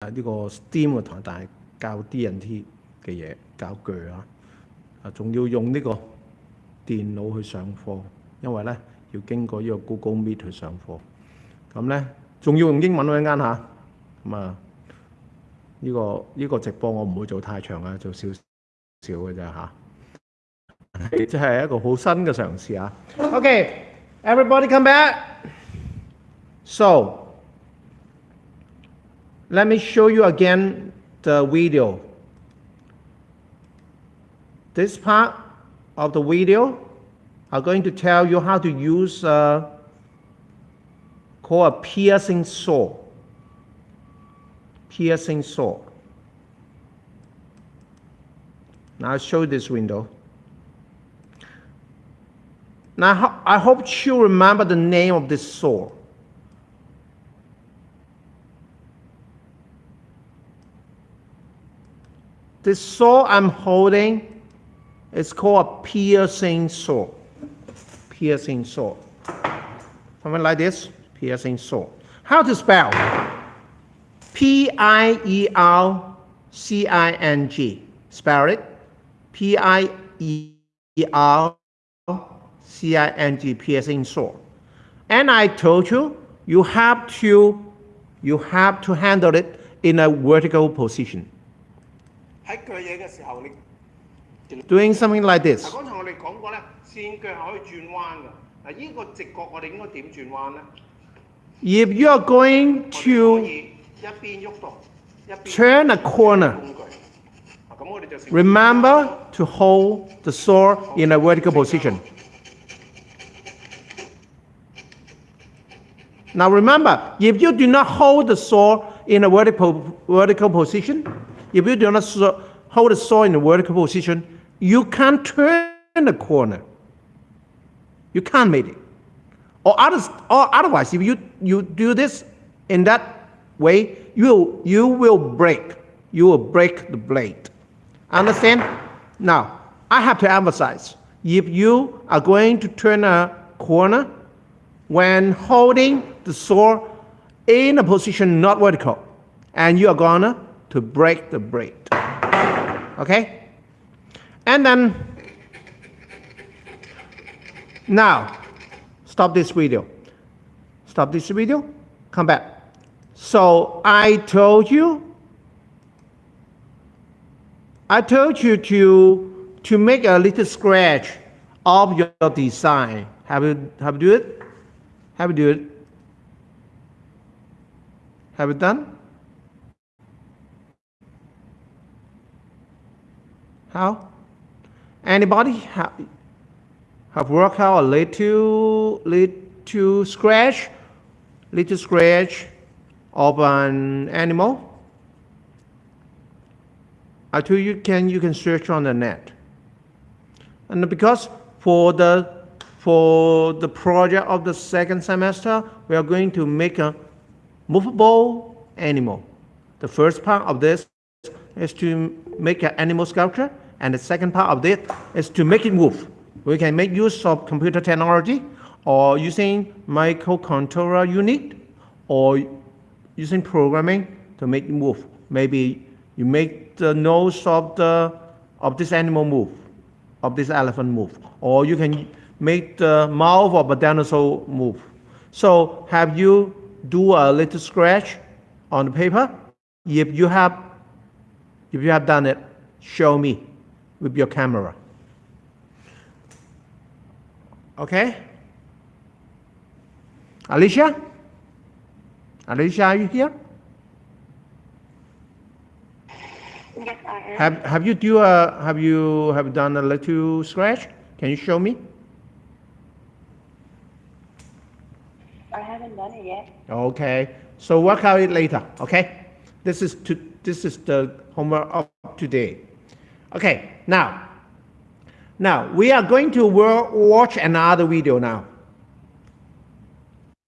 呢個 STEAM 嘅堂，但係教 D N T 嘅嘢，教具啊，啊仲要用呢個電腦去上課，因為咧要經過呢個 Google Meet 去上課。咁咧仲要用英文嗰間嚇，咁啊呢個呢個直播我唔會做太長啊，做少少嘅啫嚇。即係一個好新嘅嘗試啊。OK，Everybody come back. So. Let me show you again the video. This part of the video are going to tell you how to use uh, called a piercing saw. Piercing saw. Now I'll show this window. Now I hope you remember the name of this saw. This saw I'm holding is called a piercing saw. Piercing saw. Something like this, piercing saw. How to spell? P-I-E-R-C-I-N-G. Spell it. P-I-E-R-C-I-N-G, piercing saw. And I told you, you have to, you have to handle it in a vertical position 喺锯嘢嘅时候，你 doing something like this. 嗱，刚才我哋讲过咧，线脚系可以转弯嘅。嗱，呢个直角我哋应该点转弯咧？ If you are going 我哋可 to 以一边喐动，一边 turn a corner, 工具。啊，咁我哋就成 remember to hold the saw in a vertical position. Now remember, if you do not hold the saw in a vertical, vertical position, if you do not saw, hold the saw in a vertical position, you can't turn the corner. You can't make it. Or, others, or otherwise, if you, you do this in that way, you, you will break. You will break the blade. Understand? Now, I have to emphasize, if you are going to turn a corner, when holding the saw in a position not vertical, and you are gonna to break the bread. Okay? And then, now, stop this video. Stop this video, come back. So I told you, I told you to, to make a little scratch of your design. Have you, have you do it? Have you do it? Have you done? How? Anybody have, have worked out a little, little scratch, little scratch of an animal? I told you can you can search on the net. And because for the for the project of the second semester, we are going to make a movable animal. The first part of this is to make an animal sculpture, and the second part of this is to make it move. We can make use of computer technology or using microcontroller unit or using programming to make it move. Maybe you make the nose of the of this animal move, of this elephant move, or you can make the mouth of a dinosaur move. So have you do a little scratch on the paper? If you have, if you have done it, show me with your camera. Okay? Alicia? Alicia, are you here? Yes, I am. Have have you do a have you have done a little scratch? Can you show me? I haven't done it yet. Okay. So work out it later. Okay. This is to this is the homework of today. Okay. Now. Now we are going to watch another video now.